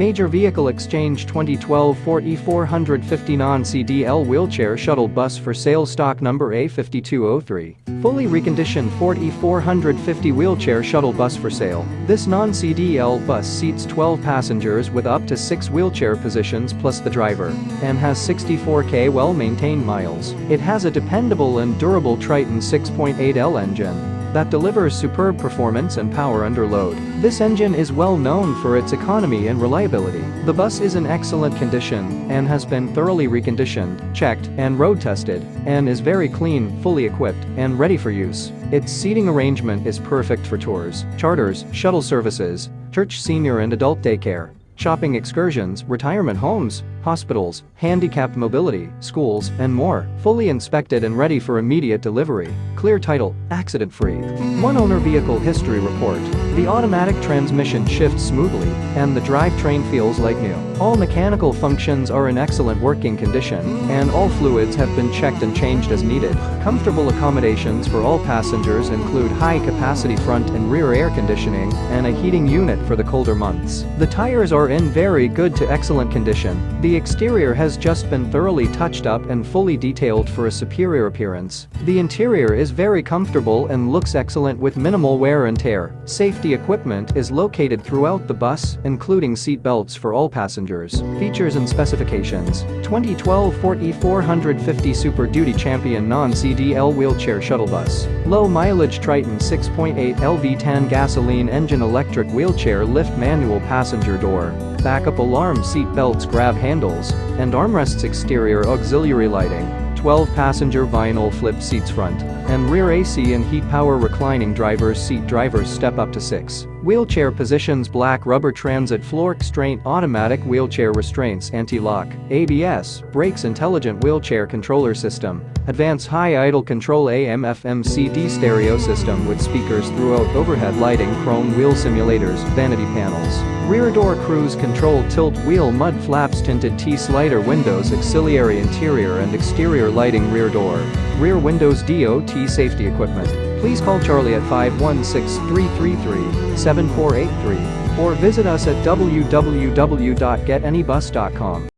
Major Vehicle Exchange 2012 Ford E450 non-CDL wheelchair shuttle bus for sale stock number A5203. Fully reconditioned Ford E450 wheelchair shuttle bus for sale. This non-CDL bus seats 12 passengers with up to 6 wheelchair positions plus the driver and has 64k well-maintained miles. It has a dependable and durable Triton 6.8L engine that delivers superb performance and power under load. This engine is well known for its economy and reliability. The bus is in excellent condition and has been thoroughly reconditioned, checked, and road tested, and is very clean, fully equipped, and ready for use. Its seating arrangement is perfect for tours, charters, shuttle services, church senior and adult daycare, shopping excursions, retirement homes, hospitals, handicapped mobility, schools, and more, fully inspected and ready for immediate delivery. Clear title, accident-free. One owner vehicle history report. The automatic transmission shifts smoothly, and the drivetrain feels like new. All mechanical functions are in excellent working condition, and all fluids have been checked and changed as needed. Comfortable accommodations for all passengers include high-capacity front and rear air conditioning and a heating unit for the colder months. The tires are in very good to excellent condition. The exterior has just been thoroughly touched up and fully detailed for a superior appearance. The interior is very comfortable and looks excellent with minimal wear and tear. Safety equipment is located throughout the bus, including seat belts for all passengers. Features and specifications. 2012 Ford E450 Super Duty Champion Non-CDL Wheelchair Shuttle Bus. Low mileage Triton 6.8 LV10 gasoline engine electric wheelchair lift manual passenger door backup alarm seat belts grab handles, and armrests exterior auxiliary lighting, 12-passenger vinyl flip seats front, and rear AC and heat power reclining driver's seat drivers step up to 6. Wheelchair positions black rubber transit floor constraint automatic wheelchair restraints anti-lock, ABS, brakes intelligent wheelchair controller system, advanced high idle control AM FM CD stereo system with speakers throughout overhead lighting chrome wheel simulators, vanity panels. Rear door cruise control tilt wheel mud flaps tinted T-slider windows auxiliary interior and exterior lighting rear door. Rear windows DOT safety equipment. Please call Charlie at 516-333-7483 or visit us at www.getanybus.com.